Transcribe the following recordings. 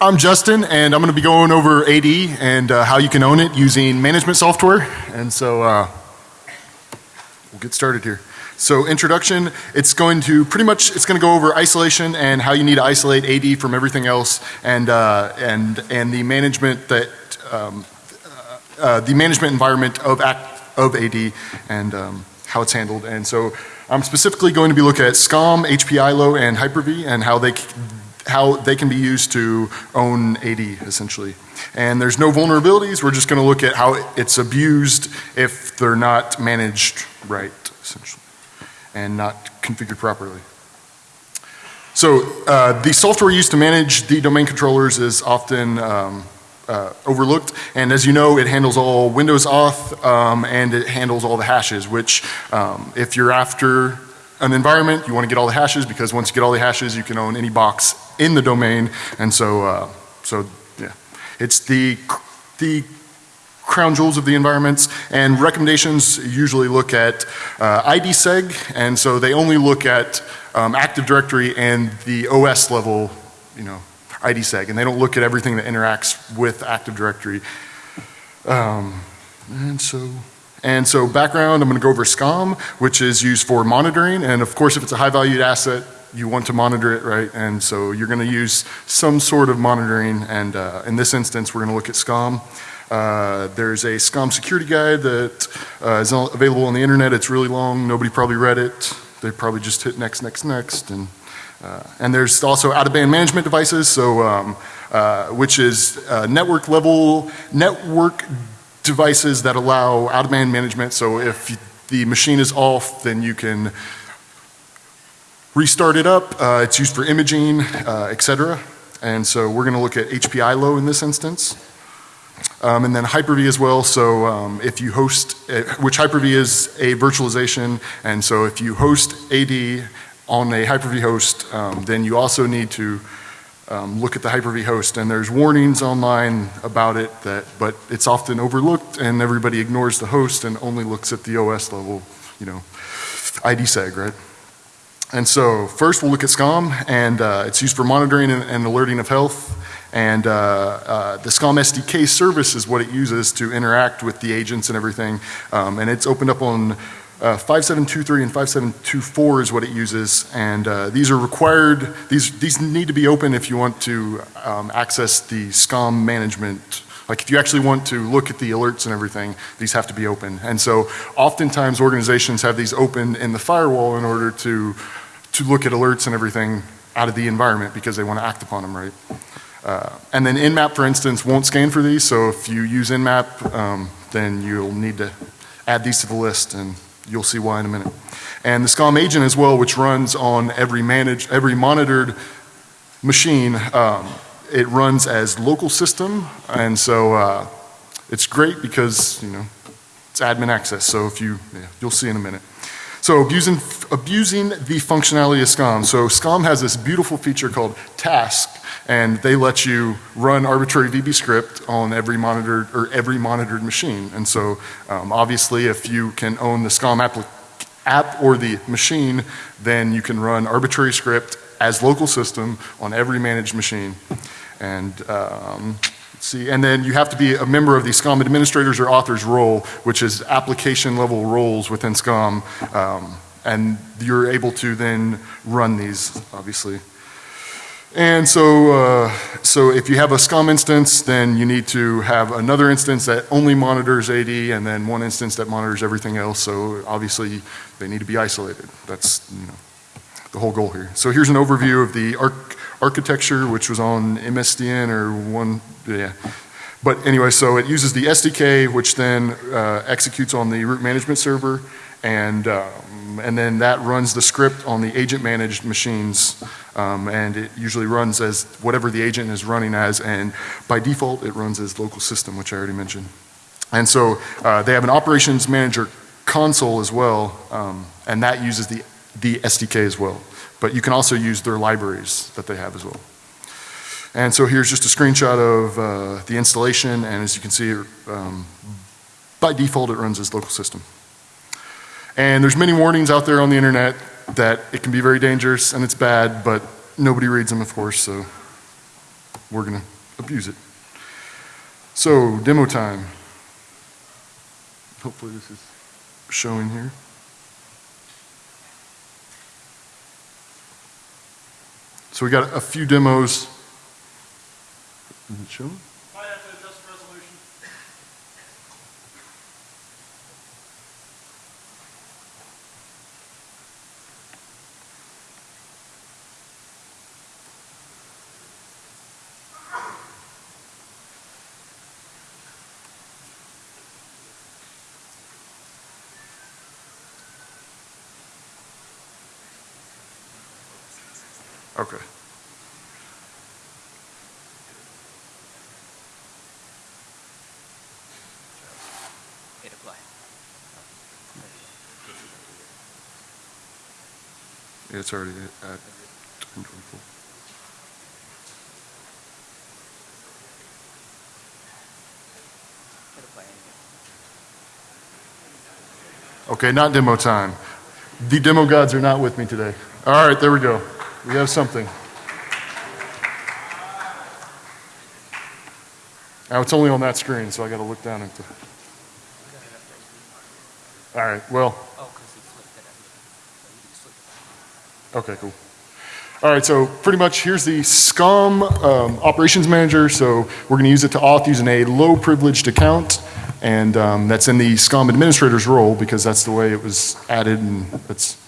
I'm Justin and I'm going to be going over AD and uh, how you can own it using management software. And so uh, we'll get started here. So introduction, it's going to pretty much, it's going to go over isolation and how you need to isolate AD from everything else and, uh, and, and the management that, um, uh, uh, the management environment of, act, of AD and um, how it's handled. And so I'm specifically going to be looking at SCOM, HP-ILO, and Hyper-V and how they how they can be used to own AD essentially. And there's no vulnerabilities, we're just going to look at how it's abused if they're not managed right essentially and not configured properly. So uh, the software used to manage the domain controllers is often um, uh, overlooked and as you know it handles all Windows auth um, and it handles all the hashes which um, if you're after an environment you want to get all the hashes because once you get all the hashes you can own any box in the domain. And so uh, so yeah. It's the the crown jewels of the environments. And recommendations usually look at uh, IDSEG and so they only look at um, Active Directory and the OS level you know IDSEG and they don't look at everything that interacts with Active Directory. Um, and so and so background I'm going to go over SCOM which is used for monitoring and of course if it's a high valued asset you want to monitor it, right? And so you're going to use some sort of monitoring and uh, in this instance we're going to look at SCOM. Uh, there's a SCOM security guide that uh, is available on the internet. It's really long. Nobody probably read it. They probably just hit next, next, next. And, uh, and there's also out of band management devices, so um, uh, which is uh, network level network devices that allow out of band management. So if the machine is off, then you can restart it up. Uh, it's used for imaging, uh, etc. And so we're going to look at HP-ILO in this instance. Um, and then Hyper-V as well. So um, if you host, uh, which Hyper-V is a virtualization, and so if you host AD on a Hyper-V host, um, then you also need to um, look at the Hyper-V host. And there's warnings online about it that, but it's often overlooked, and everybody ignores the host and only looks at the OS level, you know, IDSEG, right? And so first we'll look at SCOM and uh, it's used for monitoring and, and alerting of health and uh, uh, the SCOM SDK service is what it uses to interact with the agents and everything um, and it's opened up on uh, 5723 and 5724 is what it uses and uh, these are required these these need to be open if you want to um, access the SCOM management like if you actually want to look at the alerts and everything, these have to be open. And so oftentimes organizations have these open in the firewall in order to, to look at alerts and everything out of the environment because they want to act upon them, right? Uh, and then Nmap, for instance, won't scan for these. So if you use Nmap, um, then you'll need to add these to the list and you'll see why in a minute. And the SCOM agent as well, which runs on every managed, every monitored machine, um, it runs as local system and so uh, it's great because you know it's admin access so if you yeah, you'll see in a minute. So abusing, abusing the functionality of SCOM. So SCOM has this beautiful feature called task and they let you run arbitrary VB script on every monitored or every monitored machine. And so um, obviously if you can own the SCOM app, app or the machine then you can run arbitrary script as local system on every managed machine. And um, see, and then you have to be a member of the SCOM administrators or authors role, which is application level roles within SCOM. Um, and you're able to then run these, obviously. And so, uh, so if you have a SCOM instance, then you need to have another instance that only monitors AD and then one instance that monitors everything else. So obviously they need to be isolated. That's, you know, the whole goal here. So here's an overview of the arc architecture, which was on MSDN or one, yeah. But anyway, so it uses the SDK, which then uh, executes on the root management server, and um, and then that runs the script on the agent managed machines, um, and it usually runs as whatever the agent is running as, and by default it runs as local system, which I already mentioned. And so uh, they have an operations manager console as well, um, and that uses the the SDK as well. But you can also use their libraries that they have as well. And so here's just a screenshot of uh, the installation and as you can see um, by default it runs as local system. And there's many warnings out there on the internet that it can be very dangerous and it's bad but nobody reads them of course so we're gonna abuse it. So, demo time. Hopefully this is showing here. So we got a few demos. Is it showing? Okay. Hit apply. Yeah, it's already at 1024. Hit. Okay, not demo time. The demo gods are not with me today. All right, there we go. We have something. Now it's only on that screen, so I got to look down at. All right, well. Okay, cool. All right, so pretty much here's the SCUM um, Operations Manager. So we're going to use it to auth using a low privileged account. And um, that's in the SCUM administrator's role because that's the way it was added and that's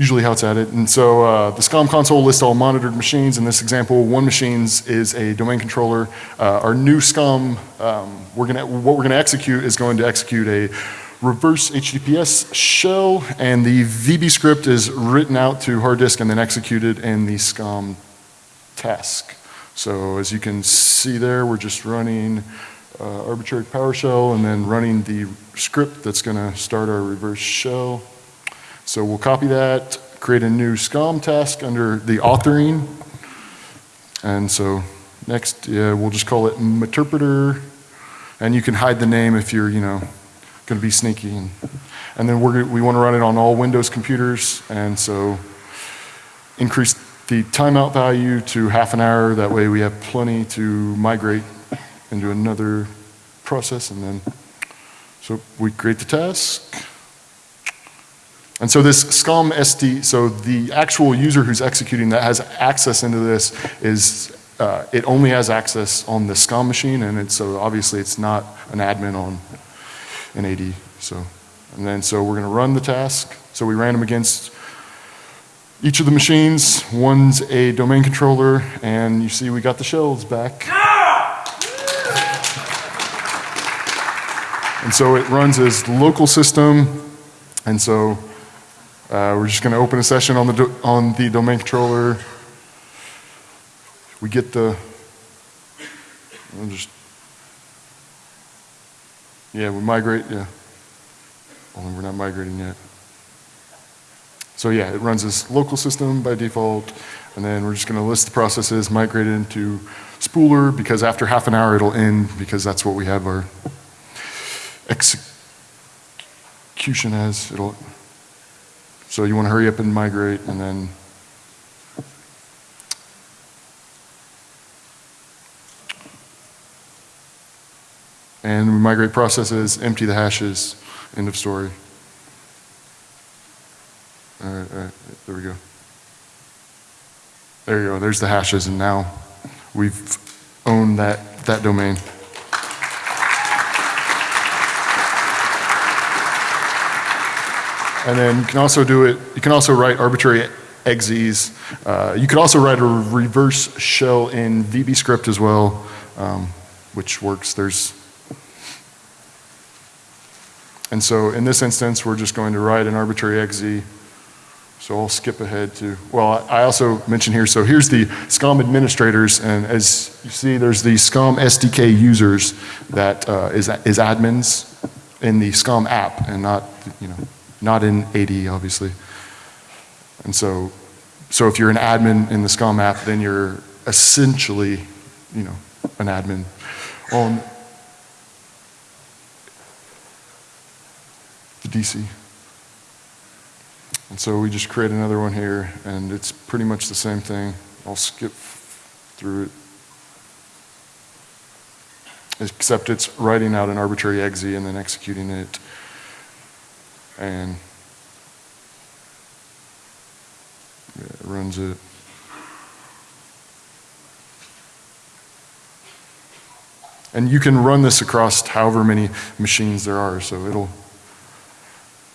usually how it's added. And so uh, the SCUM console lists all monitored machines. In this example, one machines is a domain controller. Uh, our new SCUM, um, we're gonna, what we're going to execute is going to execute a reverse HTTPS shell, and the VB script is written out to hard disk and then executed in the SCUM task. So as you can see there, we're just running uh, arbitrary PowerShell and then running the script that's going to start our reverse shell. So we'll copy that, create a new SCUM task under the authoring. And so next, yeah, we'll just call it interpreter. And you can hide the name if you're, you know, going to be sneaky. And, and then we're, we want to run it on all Windows computers. And so increase the timeout value to half an hour. That way we have plenty to migrate into another process. And then, so we create the task. And so this SCUM SD, so the actual user who's executing that has access into this is, uh, it only has access on the SCUM machine, and it's, so obviously it's not an admin on an AD. So, and then so we're going to run the task. So we ran them against each of the machines. One's a domain controller, and you see we got the shells back. And so it runs as local system, and so uh, we're just going to open a session on the do- on the domain controller. We get the. We'll just. Yeah, we migrate. Yeah. Only we're not migrating yet. So yeah, it runs as local system by default, and then we're just going to list the processes, migrate it into Spooler because after half an hour it'll end because that's what we have our execution as. It'll. So you want to hurry up and migrate, and then and we migrate processes, empty the hashes, end of story. All right, all right, there we go. There you go. There's the hashes, and now we've owned that that domain. And then you can also do it, you can also write arbitrary exes. Uh, you could also write a reverse shell in VB script as well, um, which works. There's, and so in this instance, we're just going to write an arbitrary exe. So I'll skip ahead to, well, I also mentioned here, so here's the SCUM administrators, and as you see, there's the SCUM SDK users that uh, is, is admins in the SCUM app and not, you know, not in AD, obviously. And so, so if you're an admin in the SCUM app, then you're essentially, you know, an admin on the DC. And so we just create another one here, and it's pretty much the same thing. I'll skip through it. except it's writing out an arbitrary exe and then executing it. And runs it. And you can run this across however many machines there are, so it'll,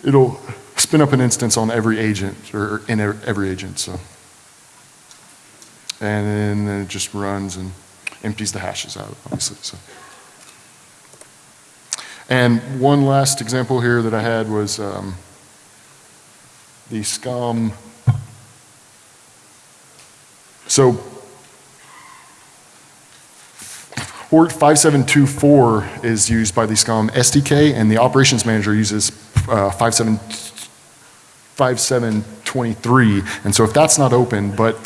it'll spin up an instance on every agent, or in every agent, so. And then it just runs and empties the hashes out, obviously, so. And one last example here that I had was um, the SCOM. So Port 5724 is used by the SCOM SDK, and the operations manager uses uh, 57 5723. And so if that's not open, but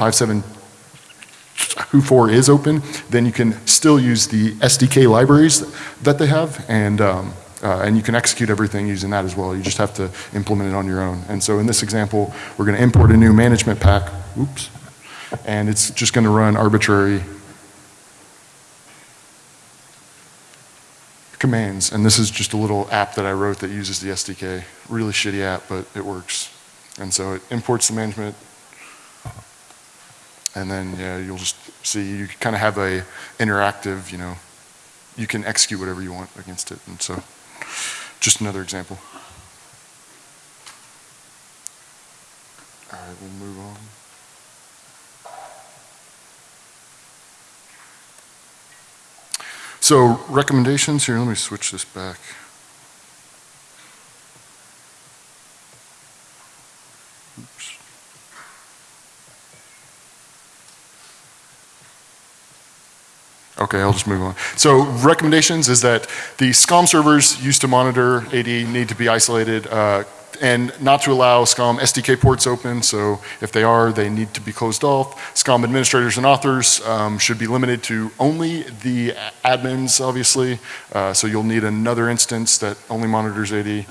5724 is open, then you can still use the SDK libraries that they have, and, um, uh, and you can execute everything using that as well. You just have to implement it on your own. And so in this example, we're going to import a new management pack, oops, and it's just going to run arbitrary commands. And this is just a little app that I wrote that uses the SDK. Really shitty app, but it works. And so it imports the management. And then, yeah, you'll just see, you kind of have a interactive, you know, you can execute whatever you want against it. And so, just another example. All right, we'll move on. So recommendations here, let me switch this back. Okay, I'll just move on. So recommendations is that the SCOM servers used to monitor AD need to be isolated uh, and not to allow SCOM SDK ports open. So if they are, they need to be closed off. SCOM administrators and authors um, should be limited to only the admins, obviously. Uh, so you'll need another instance that only monitors AD.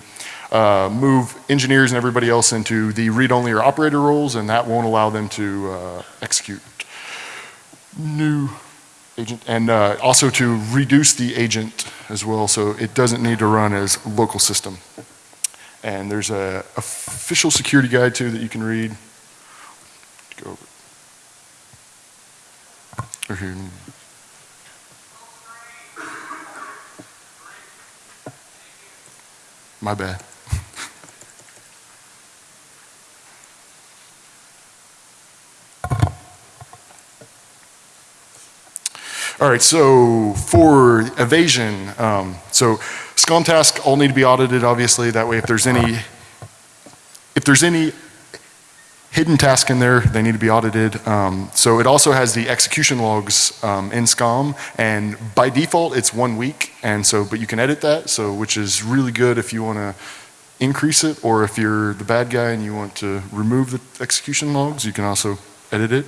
Uh, move engineers and everybody else into the read-only or operator roles, and that won't allow them to uh, execute new agent, and uh, also to reduce the agent as well, so it doesn't need to run as local system. And there's a official security guide too that you can read. Go over. Here. My bad. All right, so for evasion, um, so SCOM tasks all need to be audited, obviously. That way, if there's any, if there's any hidden task in there, they need to be audited. Um, so it also has the execution logs um, in SCOM, and by default, it's one week. And so, but you can edit that, so which is really good if you want to increase it, or if you're the bad guy and you want to remove the execution logs, you can also edit it.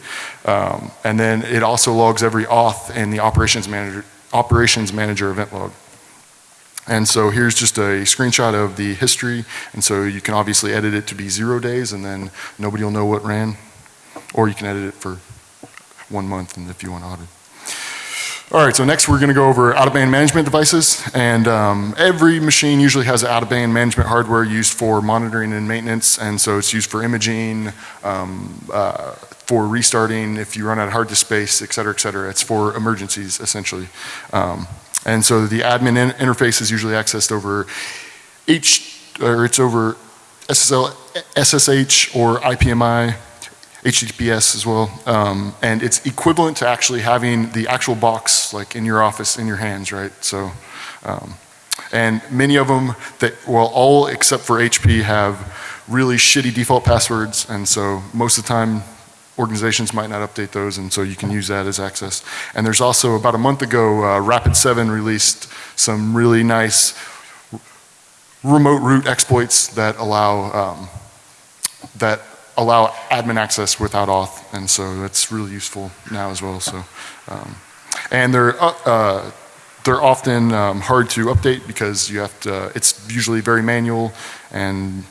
Um, and then it also logs every auth in the operations manager, operations manager event log. And so here's just a screenshot of the history. And so you can obviously edit it to be zero days and then nobody will know what ran. Or you can edit it for one month and if you want to audit. All right, so next we're going to go over out-of-band management devices. And um, every machine usually has out-of-band management hardware used for monitoring and maintenance. And so it's used for imaging, um, uh, for restarting if you run out of hard disk space, et cetera, et cetera. It's for emergencies, essentially. Um, and so the admin in interface is usually accessed over H, or it's over SSL, SSH or IPMI, HTTPS as well. Um, and it's equivalent to actually having the actual box like in your office in your hands, right? So, um, and many of them that, well, all except for HP have really shitty default passwords. And so most of the time organizations might not update those, and so you can use that as access. And there's also, about a month ago, uh, Rapid7 released some really nice remote root exploits that allow, um, that allow admin access without auth, and so that's really useful now as well. So, um, and they're uh, uh, they're often um, hard to update because you have to. It's usually very manual, and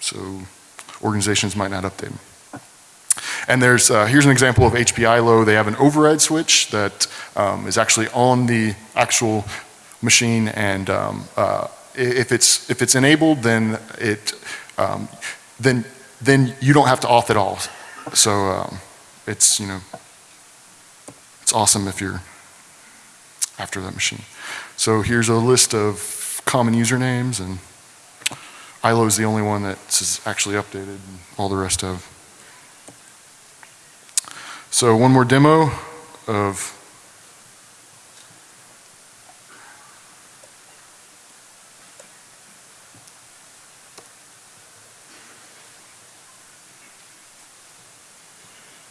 so organizations might not update them. And there's, uh, here's an example of HPI low. They have an override switch that um, is actually on the actual machine, and um, uh, if it's if it's enabled, then it um, then then you don't have to auth at all. So um, it's you know it's awesome if you're after that machine. So here's a list of common usernames, and ILO is the only one that's actually updated, and all the rest have. So one more demo of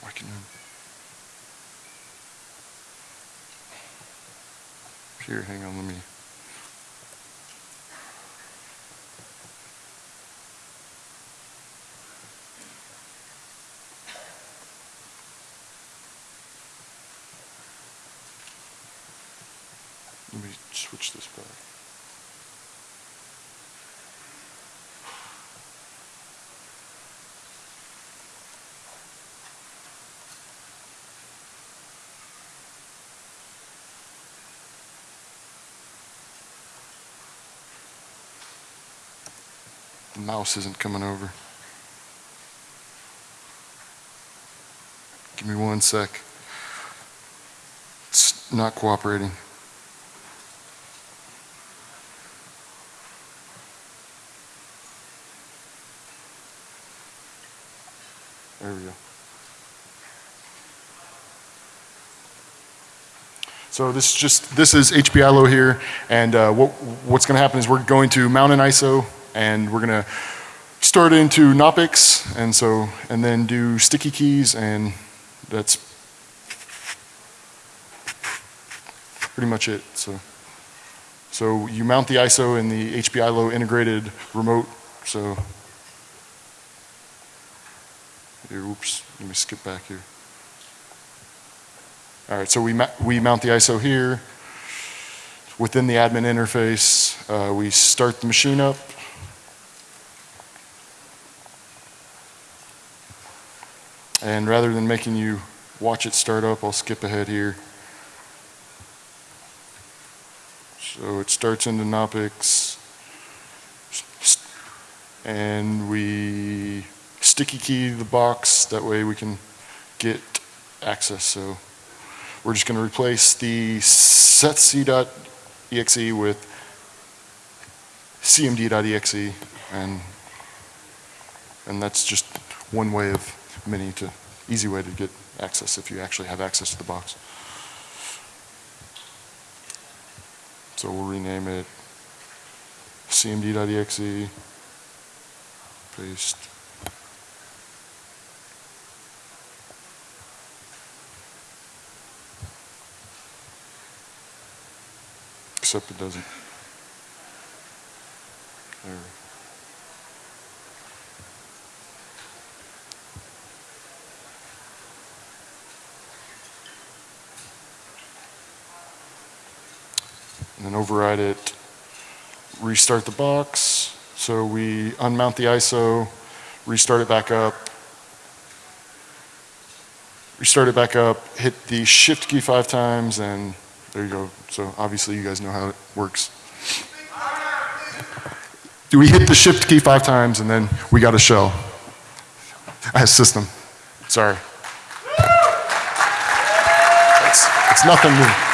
Why can you- Here, hang on, let me. Let me switch this back. The mouse isn't coming over. Give me one sec. It's not cooperating. There we go. So this is just, this is HPILO here, and uh, what, what's going to happen is we're going to mount an ISO, and we're going to start into Knoppix, and so, and then do sticky keys, and that's pretty much it. So, so you mount the ISO in the HPILO integrated remote, so, here, oops, let me skip back here. All right, so we, we mount the ISO here. Within the admin interface, uh, we start the machine up. And rather than making you watch it start up, I'll skip ahead here. So it starts into Knoppix. S- And we sticky key the box, that way we can get access. So we're just going to replace the setc.exe with cmd.exe, and and that's just one way of many to easy way to get access if you actually have access to the box. So we'll rename it cmd.exe, paste. Except it doesn't. There. And then override it, restart the box. So we unmount the ISO, restart it back up, restart it back up, hit the shift key five times, and there you go. So obviously you guys know how it works. Do we hit the shift key five times and then we got a shell? As system. Sorry. It's, it's nothing new.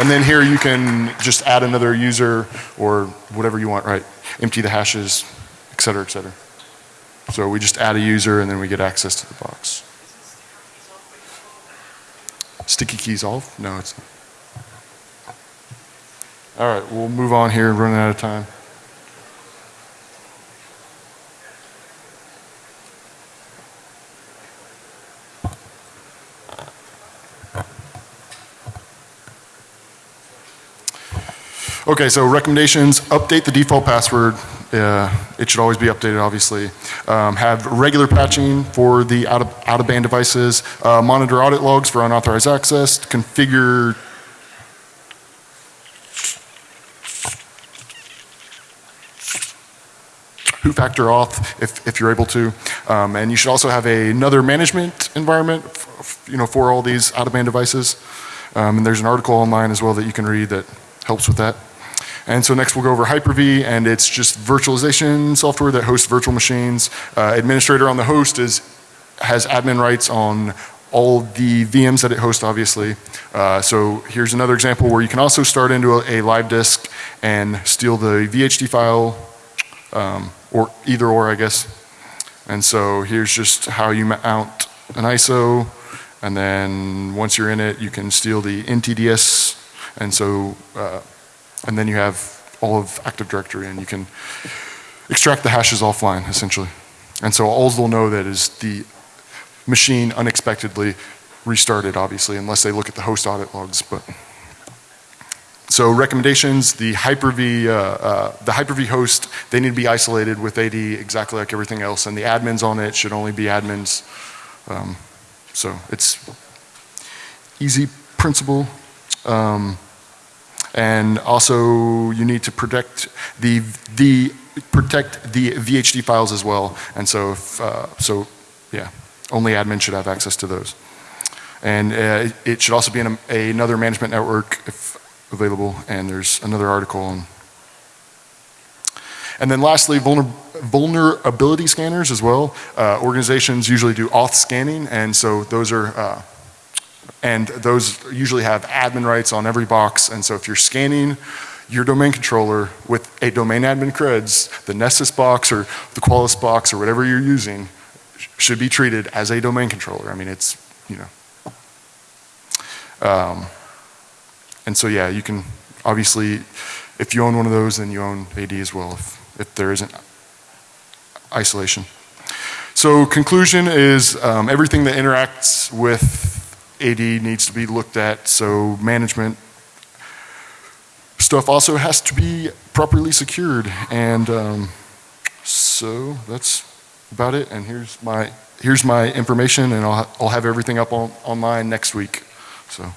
And then here you can just add another user or whatever you want, right? Empty the hashes, et cetera, et cetera. So we just add a user and then we get access to the box. Sticky keys off? No, it's not. All right, we'll move on here, running out of time. Okay, so recommendations, update the default password. Uh, it should always be updated, obviously. Um, have regular patching for the out of, out of band devices. Uh, monitor audit logs for unauthorized access. Configure who factor auth if, if you're able to. Um, and you should also have a, another management environment, you know, for all these out of band devices. Um, and there's an article online as well that you can read that helps with that. And so next we'll go over Hyper-V, and it's just virtualization software that hosts virtual machines. Uh, administrator on the host is has admin rights on all the VMs that it hosts, obviously. Uh, so here's another example where you can also start into a, a live disk and steal the VHD file, um, or either or, I guess. And so here's just how you mount an ISO, and then once you're in it, you can steal the NTDS, and so, uh, and then you have all of Active Directory, and you can extract the hashes offline, essentially. And so all they'll know that is the machine unexpectedly restarted, obviously, unless they look at the host audit logs. But so recommendations: the Hyper-V, uh, uh, the Hyper-V host, they need to be isolated with AD exactly like everything else, and the admins on it should only be admins. Um, so it's easy principle. Um, and also, you need to protect the the protect the VHD files as well. And so, if, uh, so yeah, only admin should have access to those. And uh, it should also be in a, another management network if available. And there's another article on. And then lastly, vulner, vulnerability scanners as well. Uh, organizations usually do auth scanning, and so those are. Uh, and those usually have admin rights on every box. And so if you're scanning your domain controller with a domain admin creds, the Nessus box or the Qualys box or whatever you're using should be treated as a domain controller. I mean, it's, you know. Um, and so, yeah, you can obviously, if you own one of those, then you own AD as well if, if there isn't isolation. So conclusion is um, everything that interacts with AD needs to be looked at, so management stuff also has to be properly secured. And um, so that's about it. And here's my, here's my information, and I'll, I'll have everything up on, online next week. So.